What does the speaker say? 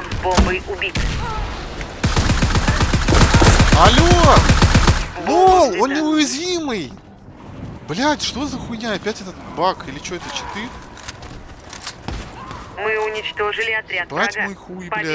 Игрок с бомбой убит. Алло! Лол, он неуязвимый! Блять, что за хуйня? Опять этот баг? Или что это, читы? Мы уничтожили отряд Бать врага. мой хуй, блядь.